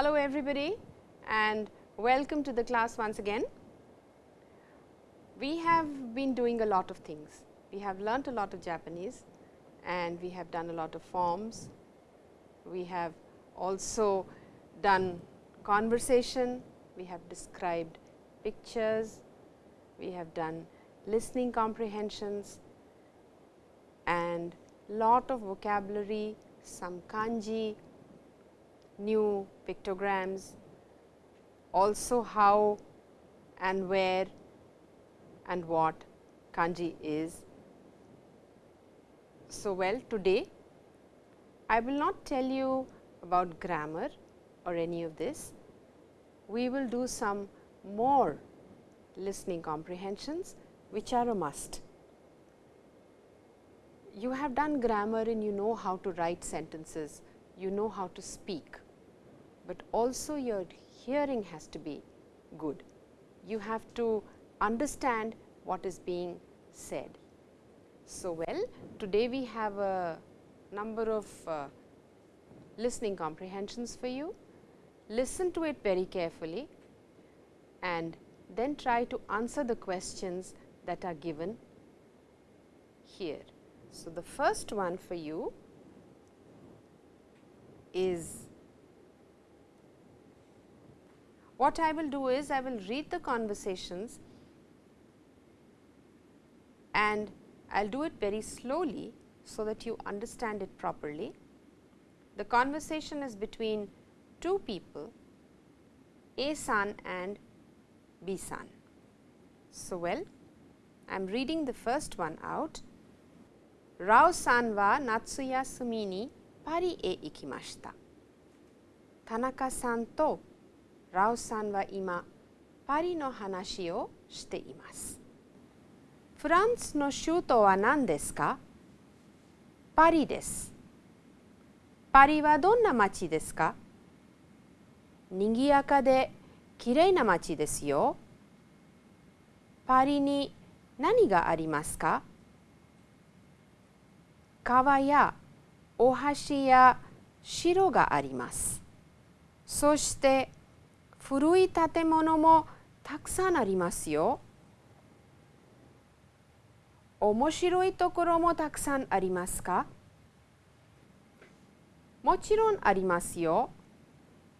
Hello everybody and welcome to the class once again. We have been doing a lot of things. We have learnt a lot of Japanese and we have done a lot of forms. We have also done conversation, we have described pictures, we have done listening comprehensions and lot of vocabulary, some kanji, new pictograms, also how and where and what kanji is. So, well today I will not tell you about grammar or any of this. We will do some more listening comprehensions which are a must. You have done grammar and you know how to write sentences, you know how to speak, but also your hearing has to be good. You have to understand what is being said. So, well today we have a number of uh, listening comprehensions for you. Listen to it very carefully and then try to answer the questions that are given here. So, the first one for you is what I will do is I will read the conversations and I will do it very slowly, so that you understand it properly. The conversation is between two people A san and B san. So, well I am reading the first one out. Rao san wa natsu yasumi ni pari e ikimashita. Tanaka san to Rao san wa ima pari no hanashi o shite imasu. フランスの首都は何ですか？パリです。パリはどんな街ですか？にぎやかできれいな街ですよ。パリに何がありますか？川やお橋や城があります。そして古い建物もたくさんありますよ。面白いところもたくさんありますか？もちろんありますよ。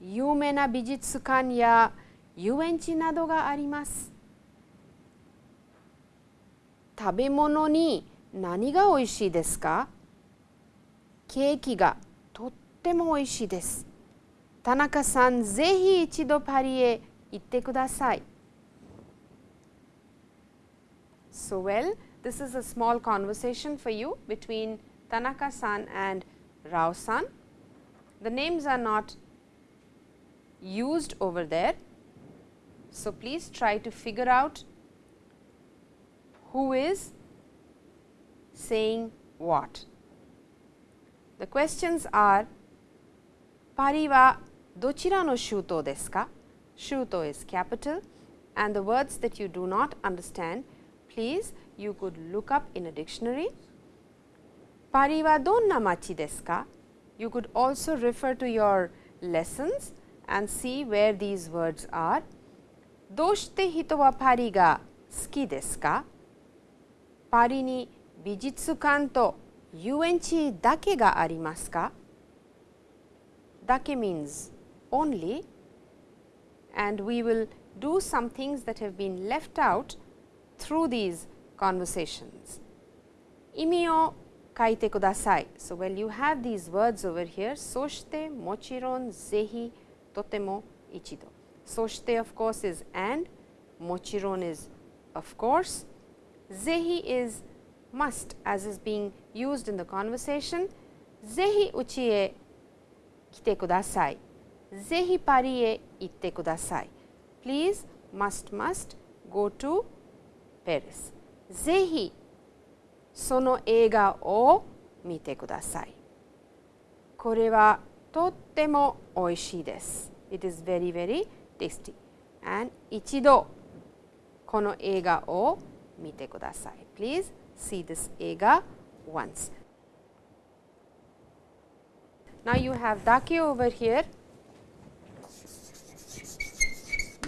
有名な美術館や遊園地などがあります。食べ物に何がおいしいですか？ケーキがとってもおいしいです。田中さん、ぜひ一度パリへ行ってください。So well, This is a small conversation for you between Tanaka san and Rao san. The names are not used over there. So, please try to figure out who is saying what. The questions are Pari wa dochira no shuto desu ka? Shuto is capital and the words that you do not understand, please you could look up in a dictionary. Pari wa donna machi desu? You could also refer to your lessons and see where these words are. Doshite hito wa pari ga suki desu ka? Pari ni bijitsukan to yuenchi dake ga arimasu ka? Dake means only and we will do some things that have been left out through these conversations. Imi o kaite kudasai. So, well you have these words over here, soshite, mochiron, zehi, totemo, ichido. Soshite of course is and, mochiron is of course, zehi is must as is being used in the conversation, zehi uchi e kite kudasai, zehi pari e itte kudasai. Please must must go to Paris. ぜひその映画を見てください。これはとってもおいしいです。It is very very tasty. And 一度この映画を見てください。Please see this 映画 once. Now you have dake over here.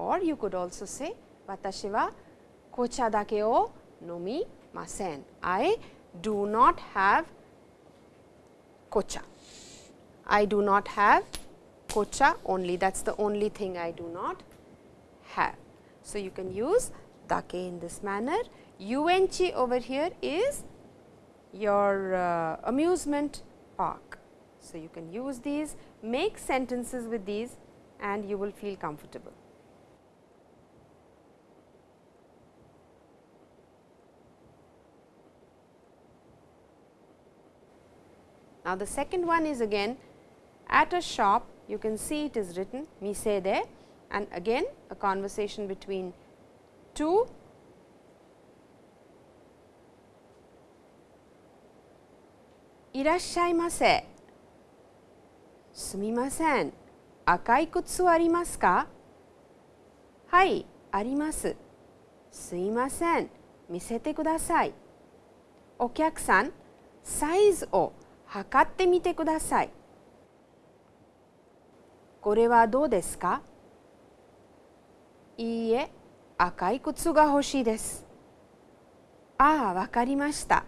or you could also say watashi wa kocha dake o nomi masen. I do not have kocha. I do not have kocha only that is the only thing I do not have. So, you can use dake in this manner. Uenchi over here is your uh, amusement park. So, you can use these, make sentences with these and you will feel comfortable. Now, the second one is again at a shop you can see it is written mise there and again a conversation between two irashaimase すみません赤い靴はありますかはいありますすいません見せてくださいお客さんサイズを測ってみてくださいこれはどうですか？いいえ、赤い靴が欲しいです。ああ、わかりました。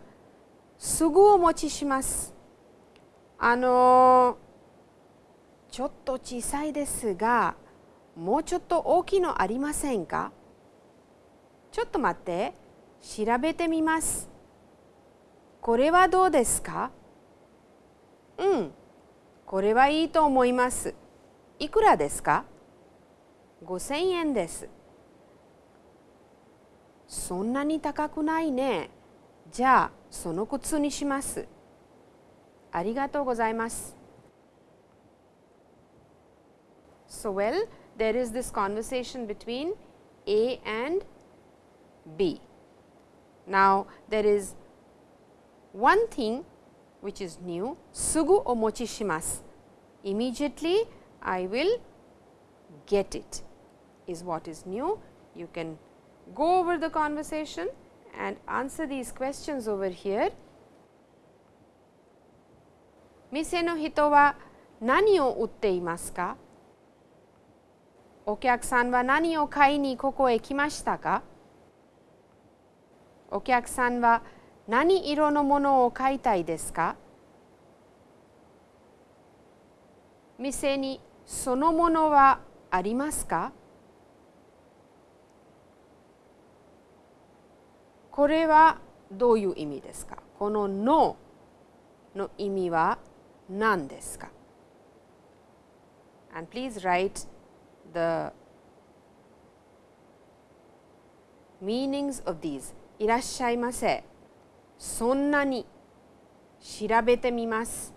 すぐお持ちします。あのちょっと小さいですが、もうちょっと大きいのありませんか？ちょっと待って、調べてみます。これはどうですか？うん、これはいいと思います。いくらですか5000円です。そんなに高くないね。じゃあ、その靴にします。ありがとうございます。So well, there is this conversation between A and B. Now, there is one thing which is new, sugu omochi shimasu. Immediately, I will get it is what is new. You can go over the conversation and answer these questions over here. 店の人は何を売っていますかお客さんは何を買いにここへ来ましたかお客さんは 何色のものを買いたいですか？店にそのものはありますか？これはどういう意味ですか？こののの意味は何ですか？And please write the meanings of these. いらっしゃいませ。そんなに調べてみます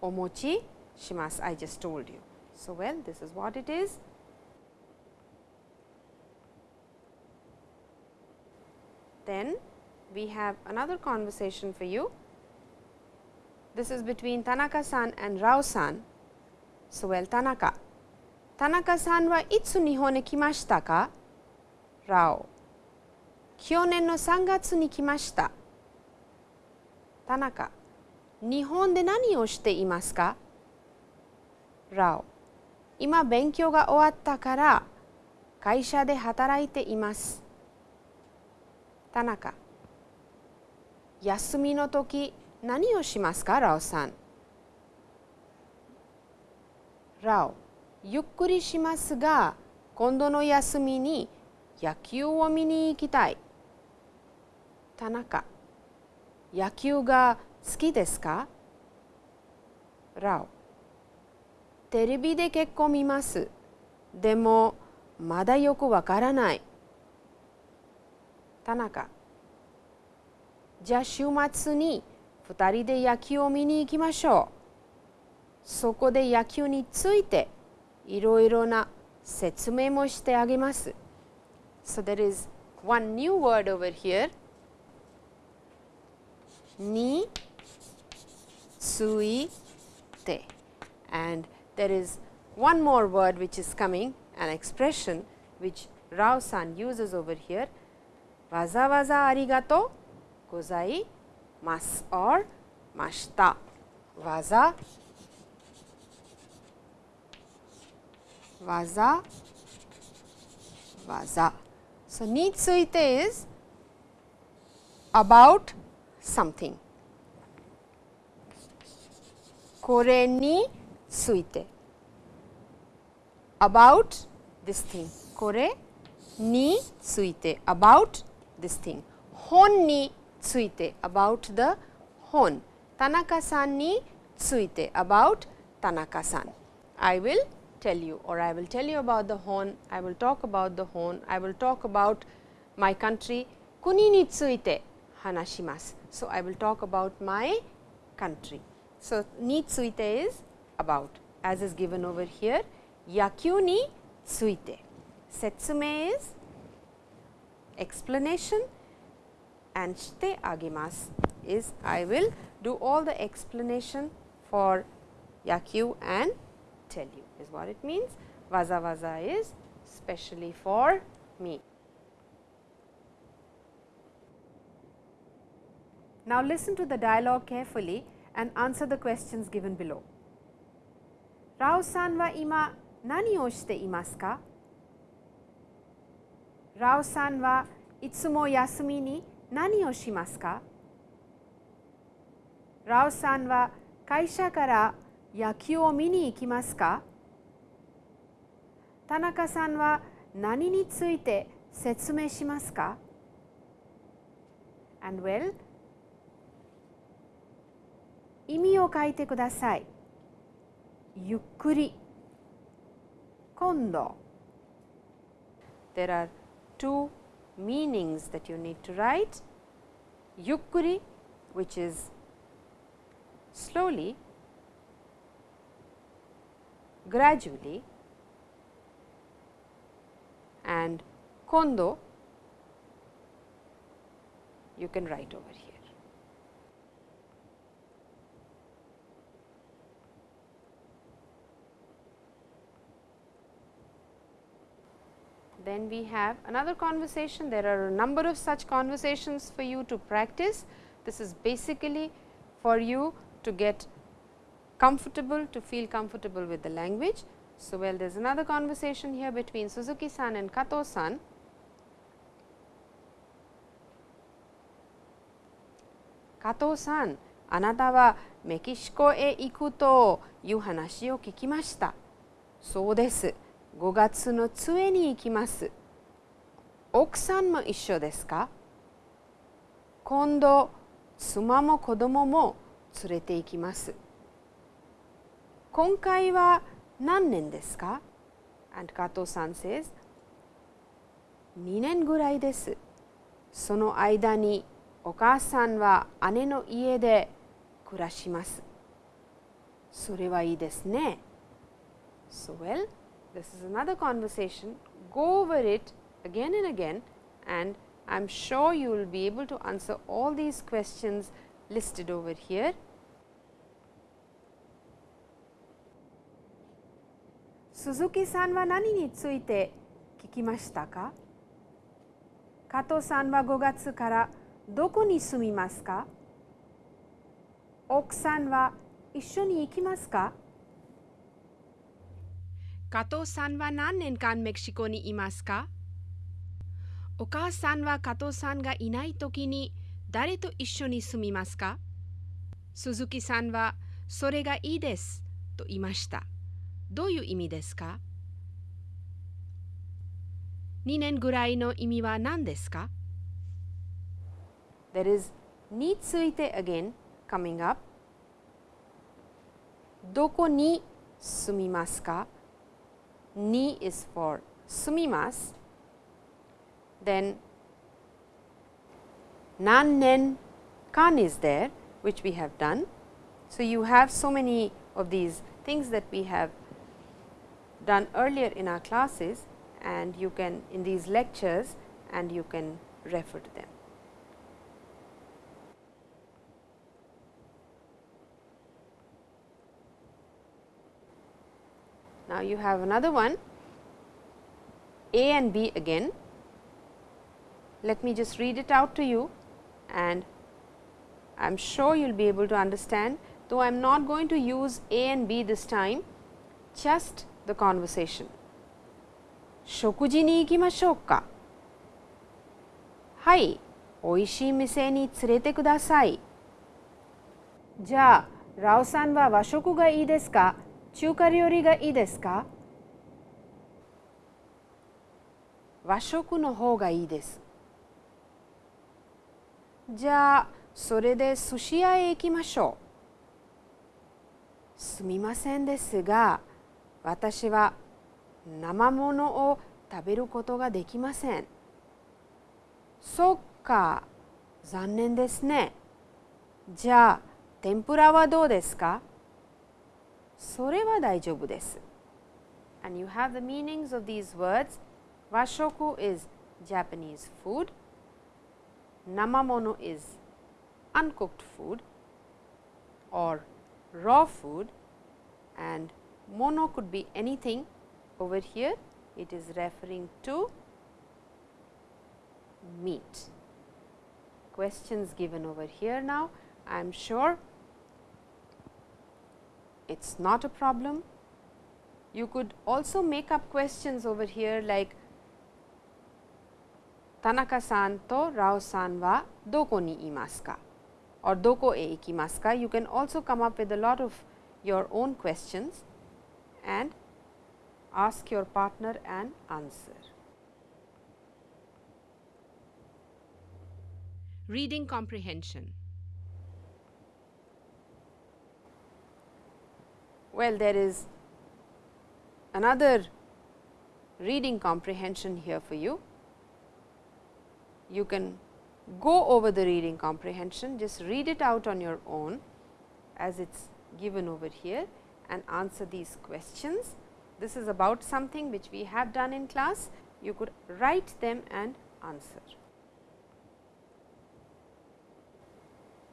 お持ちします I just told you so well this is what it is then we have another conversation for you. This is between Tanaka-san and Rao-san. So, well, Tanaka. Tanaka-san はいつ日本に来ましたか ?Rao。去年の3月に来ました。田中。日本で何をしていますか ?Rao。今勉強が終わったから会社で働いています。田中休みの時何をしますか？ラオさんラオゆっくりしますが今度の休みに野球を見に行きたい田中野球が好きですか？ラオ。テレビで結構見ます。でもまだよくわからない。田中。じゃあ週末に2人で野球を見に行きましょう。そこで野球についていろいろな説明もしてあげます。So, there is one new word over here. Ni sui te. And there is one more word which is coming an expression which Rao san uses over here. Waza waza arigato gozai mas or mashita. Waza waza waza. So, ni tsuite is about something. Kore ni suite. about this thing. Kore ni suite. about this thing. Hon ni suite. about the hon. Tanaka-san ni suite. about Tanaka-san. I will tell you or I will tell you about the hon, I will talk about the hon, I will talk about my country kuni ni tsuite hanashimasu. So, I will talk about my country. So, ni tsuite is about as is given over here yakyu ni tsuite. Setsume is explanation and shite agemasu is I will do all the explanation for yakyu and tell you is what it means. Waza waza is specially for me. Now, listen to the dialogue carefully and answer the questions given below. Rao san wa ima nani o shite imasu ka? Rao san wa itsumo yasumi ni nani o shimasu ka? Rao san wa kaisha kara yakyū o mini ikimasu ka? Tanaka san wa nani ni tsuite setsume shimasu ka? And well, 意味を書いてください。ゆっくり今度 There are two meanings that you need to write. Yukkuri which is slowly, gradually and kondo you can write over here. Then we have another conversation. There are a number of such conversations for you to practice. This is basically for you to get comfortable, to feel comfortable with the language. So, well there is another conversation here between Suzuki san and Kato san. Kato san, あなたはメキシコへ行くという話を聞きました。そうです。 5月の末に行きます。奥さんも一緒ですか？今度、妻も子供も連れて行きます。今回は何年ですか ?And 加藤さん says 2年ぐらいです。その間にお母さんは姉の家で暮らします。それはいいですね。So well, this is another conversation, go over it again and again and I am sure you will be able to answer all these questions listed over here. Suzuki さんは何について聞きましたか加藤さんは5月からどこに住みますか奥さんは一緒に行きますか加藤さんは何年間メキシコにいますか？お母さんは加藤さんがいないときに誰と一緒に住みますか？鈴木さんはそれがいいですと言いました。どういう意味ですか ?2 年ぐらいの意味は何ですか？There is について again coming up. どこに住みますか？ni is for sumimas, then nan, nen, kan is there which we have done. So, you have so many of these things that we have done earlier in our classes and you can in these lectures and you can refer to them. Now, you have another one A and B again. Let me just read it out to you and I am sure you will be able to understand though I am not going to use A and B this time just the conversation. 食事に行きましょうかはい、おいしい店に連れてください。じゃあ、ラオさんは和食がいいですか 中華料理がいいですか？和食の方がいいです。じゃあ、それで寿司屋へ行きましょう。すみませんですが、私は生ものを食べることができません。そっか、残念ですね。じゃあ、天ぷらはどうですか？それは大丈夫です。And you have the meanings of these words. Washoku is Japanese food. Namamono is uncooked food or raw food and mono could be anything over here it is referring to meat. Questions given over here now I am sure it is not a problem. You could also make up questions over here like Tanaka-san to Rao-san wa doko ni imasu ka or doko e ikimasu ka. You can also come up with a lot of your own questions and ask your partner an answer. Reading comprehension Well, there is another reading comprehension here for you. You can go over the reading comprehension, just read it out on your own as it is given over here and answer these questions. This is about something which we have done in class, you could write them and answer.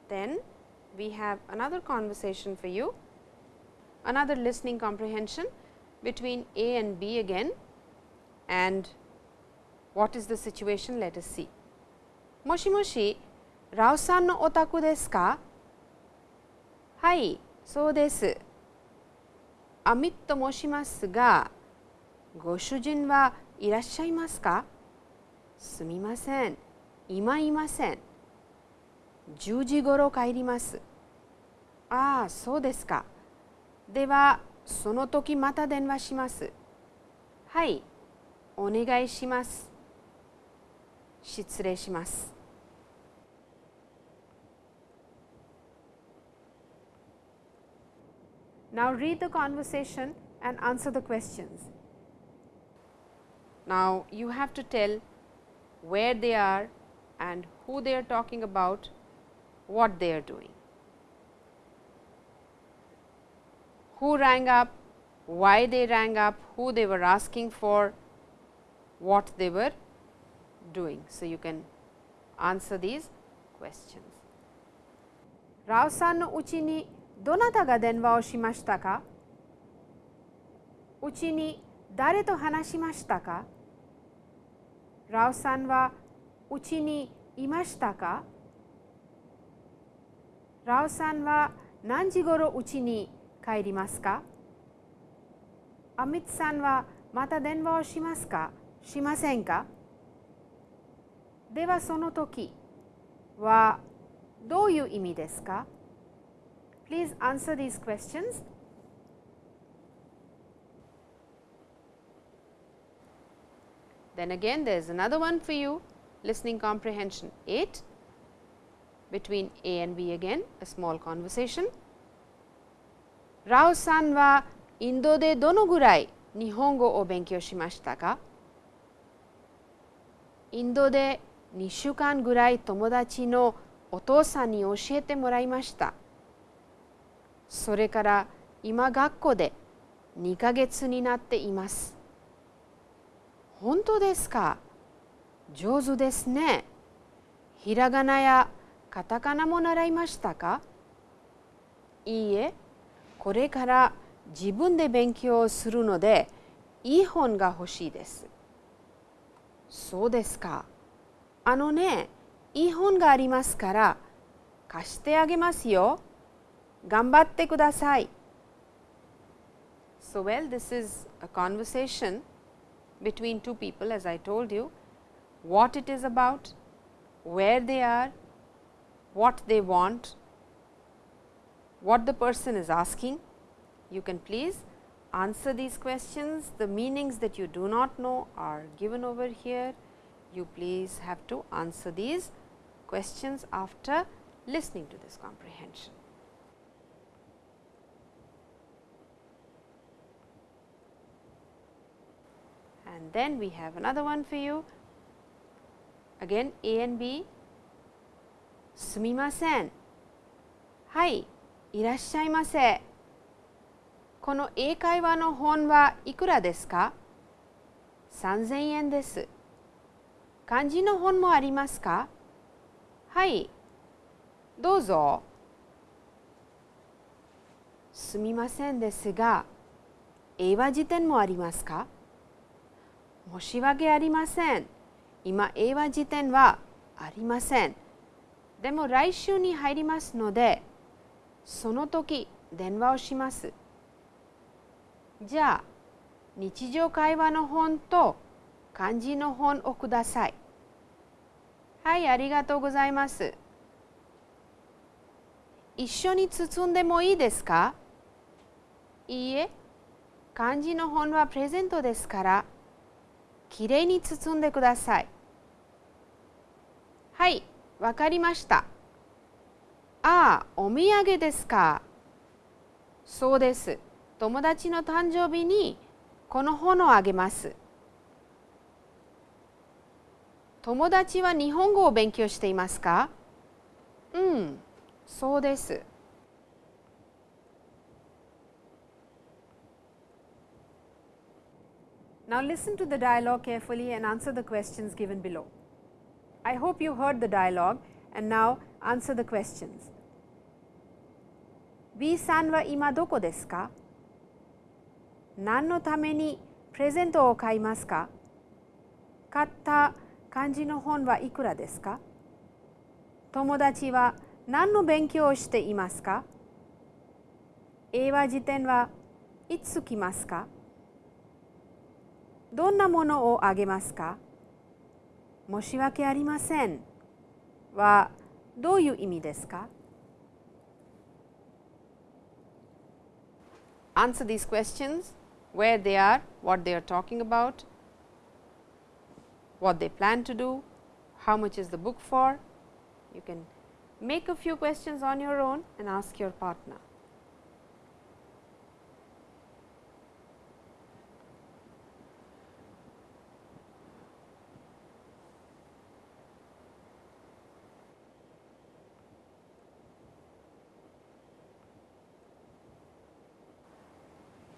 Then we have another conversation for you another listening comprehension between A and B again and what is the situation let us see. もしもし、ラオさんのお宅ですかはい、そうです。アミッと申しますが、ご主人はいらっしゃいますかすみません、今いません。10時ごろ帰ります。ああ、そうですか。ではその時また電話します。はい、お願いします。失礼します。Now read the conversation and answer the questions. Now you have to tell where they are and who they are talking about, what they are doing. who rang up, why they rang up, who they were asking for, what they were doing. So, you can answer these questions. ラオさんのうちにどなたが電話をしましたかうちに誰と話しましたかラオさんはうちにいましたかラオさんは何時ごろうちに 帰りますかアミツさんはまた電話をしますかしませんかではその時はどういう意味ですか Please answer these questions. Then again there is another one for you listening comprehension 8 between A and B again a small conversation. ラオさんはインドでどのぐらい日本語を勉強しましたかインドで2週間ぐらい友達のお父さんに教えてもらいました。それから今学校で2ヶ月になっています。本当ですか上手ですね。ひらがなやカタカナも習いましたかいいえ、これから自分で勉強するのでいい本が欲しいです。そうですか。あのね、いい本がありますから貸してあげますよ。頑張ってください。So well, this is a conversation between two people as I told you, what it is about, where they are, what they want, what the person is asking. You can please answer these questions. The meanings that you do not know are given over here. You please have to answer these questions after listening to this comprehension. And then we have another one for you. Again A and B. Sumimasen. Hi, いらっしゃいませ。この英会話の本はいくらですか？3000円です。漢字の本もありますか？はい。どうぞ。すみませんですが英和辞典もありますか？申し訳ありません。今、英和辞典はありません。でも来週に入りますので、その時電話をします。じゃあ、日常会話の本と漢字の本をください。はい、ありがとうございます。一緒に包んでもいいですか？いいえ、漢字の本はプレゼントですから、きれいに包んでください。はい、わかりました。ああ、お土産ですか。そうです。友達の誕生日にこの本をあげます。友達は日本語を勉強していますかうん、そうです。Now listen to the dialogue carefully and answer the questions given below. I hope you heard the dialogue and now answer the questions. B さんは今どこですか？何のためにプレゼントを買いますか？買った漢字の本はいくらですか？友達は何の勉強をしていますか？英和辞典はいつ来ますか？どんなものをあげますか？申し訳ありませんはどういう意味ですか？Answer these questions where they are, what they are talking about, what they plan to do, how much is the book for. You can make a few questions on your own and ask your partner.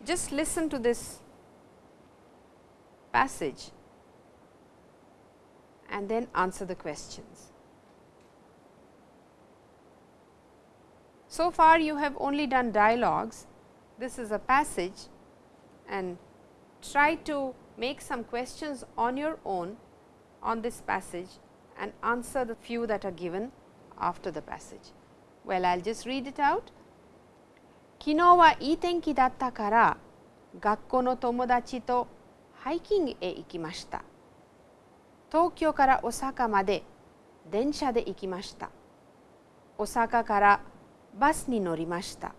Just listen to this passage and then answer the questions. So far you have only done dialogues, this is a passage and try to make some questions on your own on this passage and answer the few that are given after the passage. Well, I will just read it out. 昨日はいい天気だったから学校の友達とハイキングへ行きました。東京から大阪まで電車で行きました。大阪からバスに乗りました。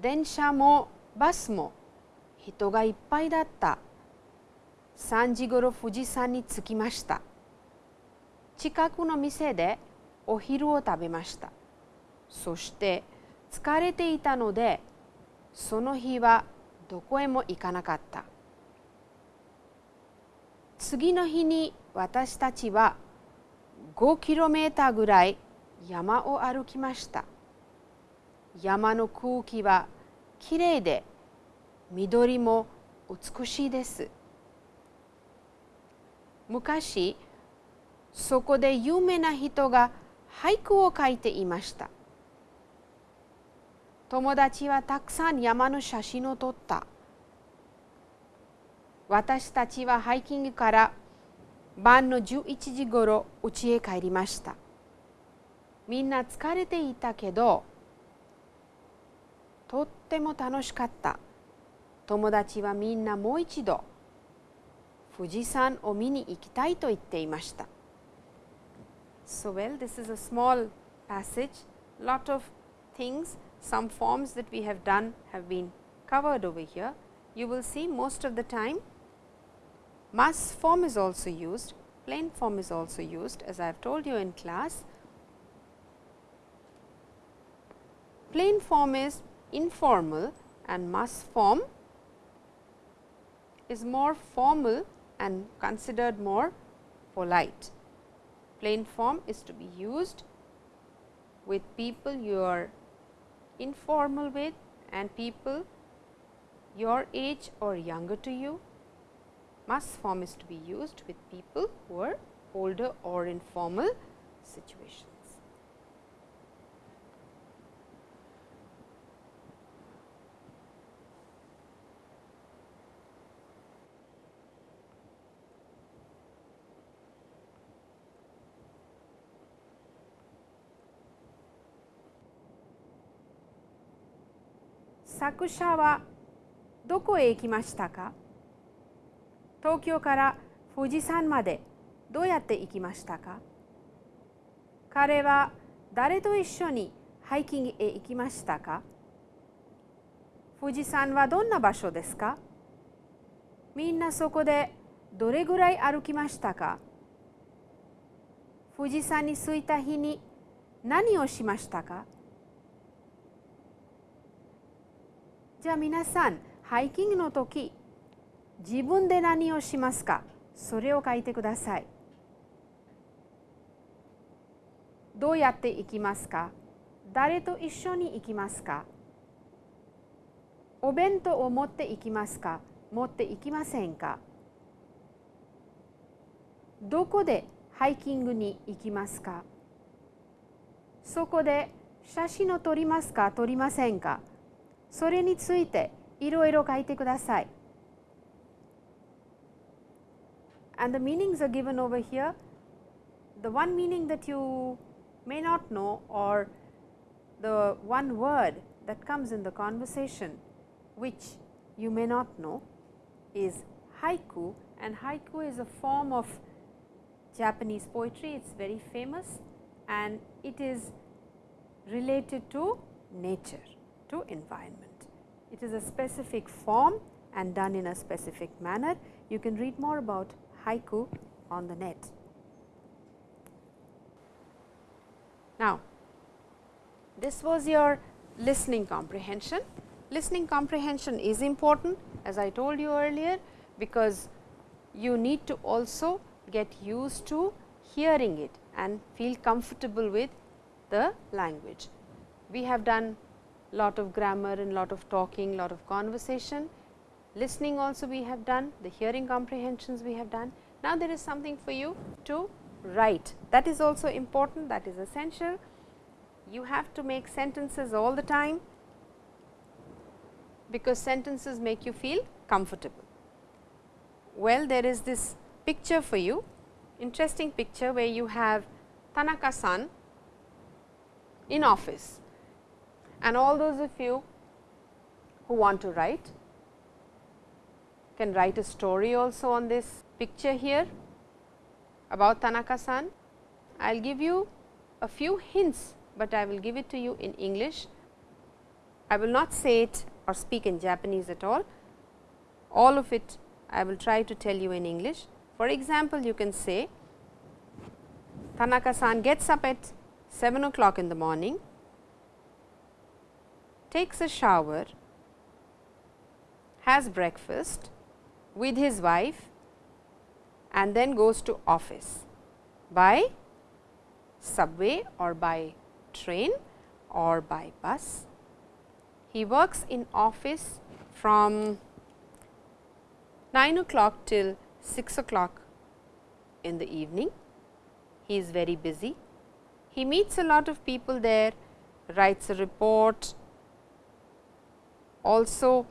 電車もバスも人がいっぱいだった。3時ごろ富士山に着きました。近くの店でお昼を食べました。そして疲れていたのでその日はどこへも行かなかった次の日に私たちは5キロメーターぐらい山を歩きました山の空気はきれいで緑も美しいです。昔、そこで有名な人が俳句を書いていました。友達はたくさん山の写真を撮った。私たちはハイキングから晩の11時ごろ家へ帰りました。みんな疲れていたけど、とっても楽しかった。友達はみんなもう一度富士山を見に行きたいと言っていました。So well, this is a small passage, lot of things, some forms that we have done have been covered over here. You will see most of the time mass form is also used, plain form is also used as I have told you in class. Plain form is informal and mass form is more formal and considered more polite. Plain form is to be used with people you are informal with and people your age or younger to you. Must form is to be used with people who are older or informal situations. “作者はどこへ行きましたか?」東京から富士山までどうやって行きましたか？彼は誰と一緒にハイキングへ行きましたか？富士山はどんな場所ですか？みんなそこでどれぐらい歩きましたか？富士山に着いた日に何をしましたか？じゃあ皆さんハイキングの時自分で何をしますか？それを書いてください。どうやって行きますか？誰と一緒に行きますか？お弁当を持って行きますか？持って行きませんか？どこでハイキングに行きますか？そこで写真を撮りますか？撮りませんか？それについていろいろ書いてください。and the meanings are given over here. The one meaning that you may not know or the one word that comes in the conversation which you may not know is haiku and haiku is a form of Japanese poetry. It is very famous and it is related to nature, to environment. It is a specific form and done in a specific manner. You can read more about haiku on the net. Now, this was your listening comprehension. Listening comprehension is important as I told you earlier, because you need to also get used to hearing it and feel comfortable with the language. We have done lot of grammar and lot of talking, lot of conversation. Listening also we have done, the hearing comprehensions we have done. Now, there is something for you to write that is also important that is essential. You have to make sentences all the time because sentences make you feel comfortable. Well, there is this picture for you, interesting picture where you have Tanaka san in office and all those of you who want to write can write a story also on this picture here about Tanaka san. I will give you a few hints, but I will give it to you in English. I will not say it or speak in Japanese at all. All of it I will try to tell you in English. For example, you can say Tanaka san gets up at 7 o'clock in the morning, takes a shower, has breakfast with his wife and then goes to office by subway or by train or by bus. He works in office from 9 o'clock till 6 o'clock in the evening. He is very busy. He meets a lot of people there, writes a report, also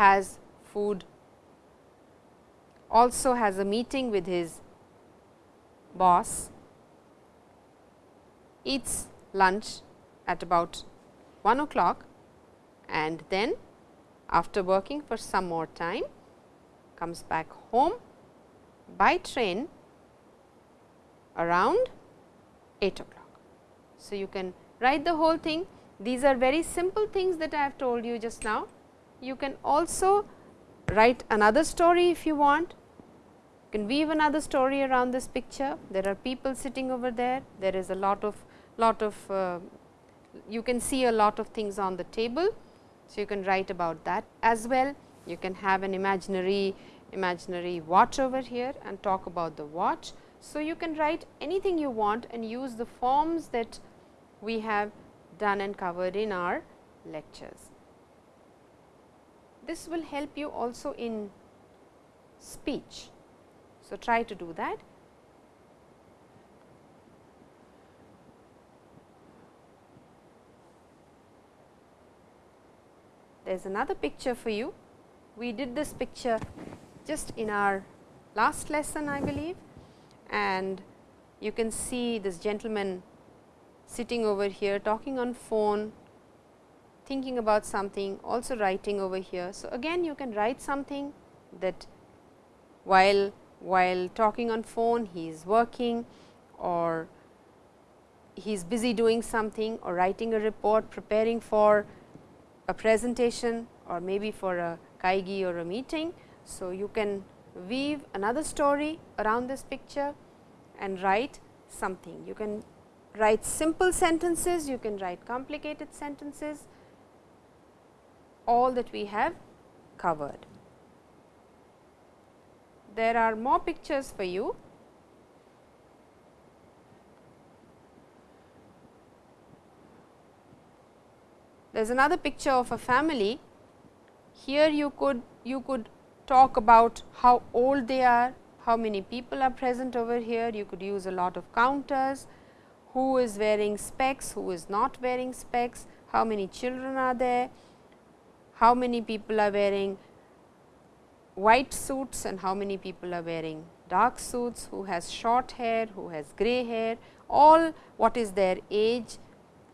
has food, also has a meeting with his boss, eats lunch at about 1 o'clock and then after working for some more time comes back home by train around 8 o'clock. So, you can write the whole thing. These are very simple things that I have told you just now. You can also write another story if you want. You can weave another story around this picture. There are people sitting over there. There is a lot of lot of uh, you can see a lot of things on the table. So, you can write about that as well. You can have an imaginary imaginary watch over here and talk about the watch. So, you can write anything you want and use the forms that we have done and covered in our lectures. This will help you also in speech. So, try to do that. There is another picture for you. We did this picture just in our last lesson I believe and you can see this gentleman sitting over here talking on phone, thinking about something also writing over here. So, again you can write something that while while talking on phone he is working or he is busy doing something or writing a report preparing for a presentation or maybe for a kaigi or a meeting. So, you can weave another story around this picture and write something. You can write simple sentences, you can write complicated sentences, all that we have covered. There are more pictures for you. There is another picture of a family. Here you could you could talk about how old they are, how many people are present over here. You could use a lot of counters, who is wearing specs, who is not wearing specs, how many children are there, how many people are wearing white suits and how many people are wearing dark suits, who has short hair, who has grey hair, all what is their age.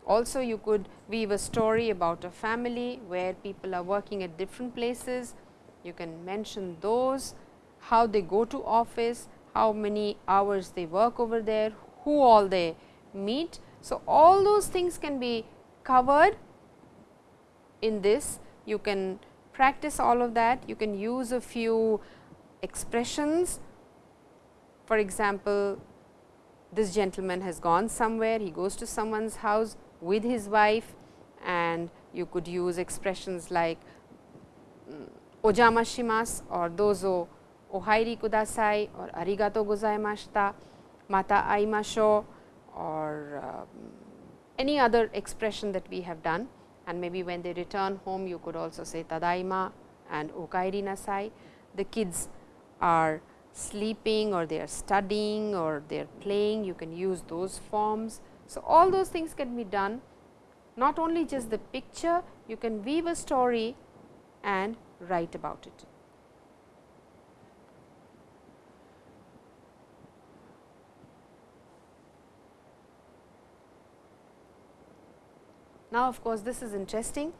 Also you could weave a story about a family where people are working at different places, you can mention those, how they go to office, how many hours they work over there, who all they meet. So, all those things can be covered in this. You can practice all of that. You can use a few expressions. For example, this gentleman has gone somewhere, he goes to someone's house with his wife and you could use expressions like mm, ojamashimasu or dozo ohairi kudasai or arigato gozaimashita, mata aimasho or um, any other expression that we have done and maybe when they return home you could also say tadaima and okairi nasai. The kids are sleeping or they are studying or they are playing you can use those forms. So, all those things can be done not only just the picture you can weave a story and write about it. Now, of course, this is interesting.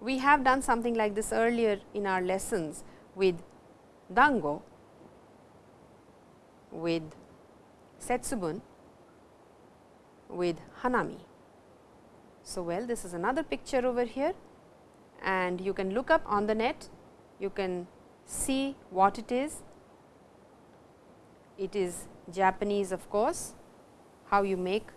We have done something like this earlier in our lessons with dango, with setsubun, with hanami. So, well this is another picture over here and you can look up on the net, you can see what it is. It is Japanese of course, how you make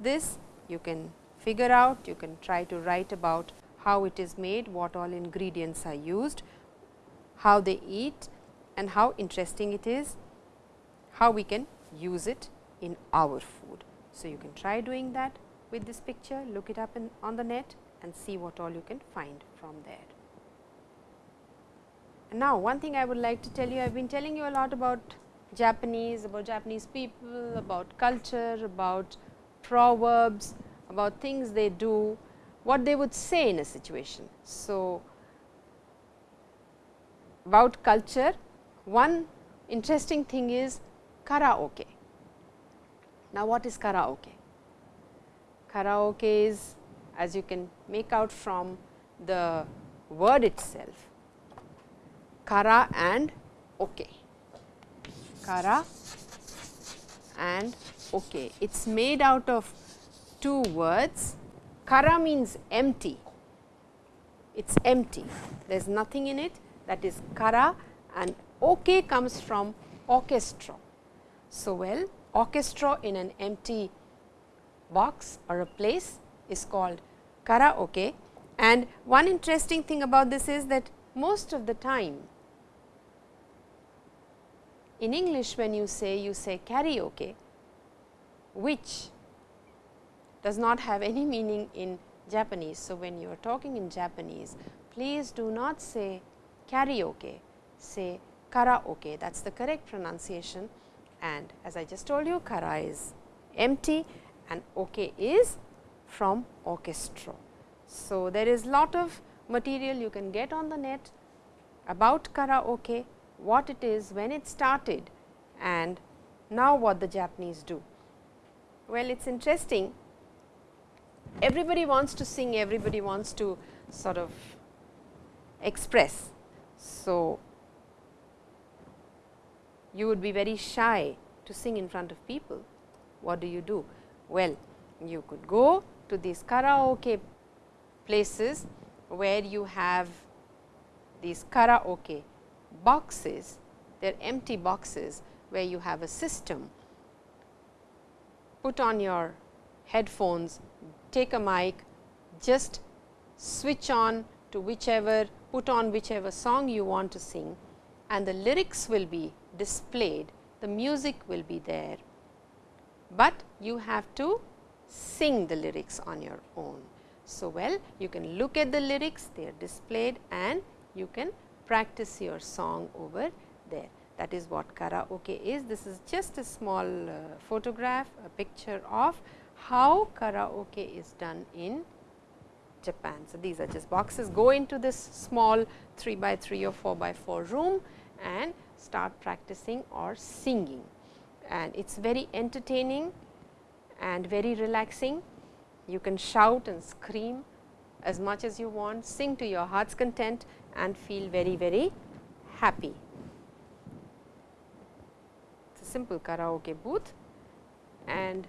this you can figure out, you can try to write about how it is made, what all ingredients are used, how they eat and how interesting it is, how we can use it in our food. So, you can try doing that with this picture, look it up in, on the net and see what all you can find from there. Now, one thing I would like to tell you, I have been telling you a lot about Japanese, about Japanese people, about culture, about proverbs, about things they do, what they would say in a situation. So, about culture, one interesting thing is karaoke. Now, what is karaoke? Karaoke is as you can make out from the word itself, kara and okay. Kara and okay. It is made out of two words. Kara means empty, it is empty, there is nothing in it that is kara and okay comes from orchestra. So, well orchestra in an empty box or a place is called karaoke and one interesting thing about this is that most of the time in English when you say you say karaoke which does not have any meaning in Japanese. So, when you are talking in Japanese please do not say karaoke say karaoke that is the correct pronunciation and as I just told you kara is empty and ok is from orchestra. So, there is lot of material you can get on the net about karaoke, what it is, when it started and now what the Japanese do. Well, it is interesting everybody wants to sing, everybody wants to sort of express. So, you would be very shy to sing in front of people. What do you do? Well, you could go to these karaoke places where you have these karaoke boxes, they are empty boxes where you have a system. Put on your headphones, take a mic, just switch on to whichever, put on whichever song you want to sing and the lyrics will be displayed, the music will be there, but you have to sing the lyrics on your own. So, well you can look at the lyrics, they are displayed and you can practice your song over there. That is what karaoke is. This is just a small uh, photograph, a picture of how karaoke is done in Japan. So, these are just boxes go into this small 3 by 3 or 4 by 4 room and start practicing or singing and it is very entertaining and very relaxing. You can shout and scream as much as you want, sing to your heart's content and feel very, very happy. It is a simple karaoke booth and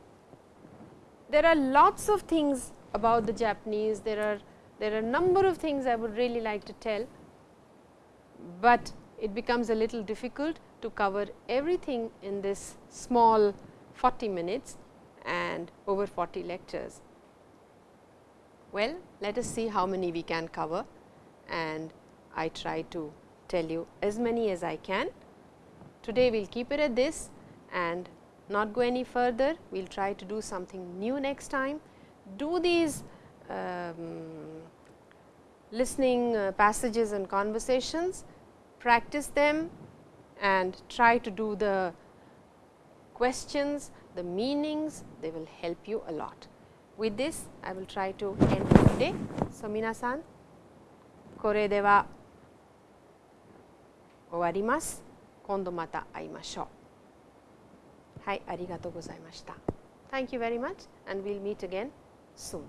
there are lots of things about the Japanese, there are there are a number of things I would really like to tell, but it becomes a little difficult to cover everything in this small 40 minutes and over 40 lectures. Well, let us see how many we can cover and I try to tell you as many as I can. Today we will keep it at this and not go any further, we will try to do something new next time. Do these um, listening uh, passages and conversations practice them and try to do the questions, the meanings, they will help you a lot. With this, I will try to end today. So, 皆さん、これでは終わります。今度また会いましょう。 はい、ありがとうございました。Thank you very much and we will meet again soon.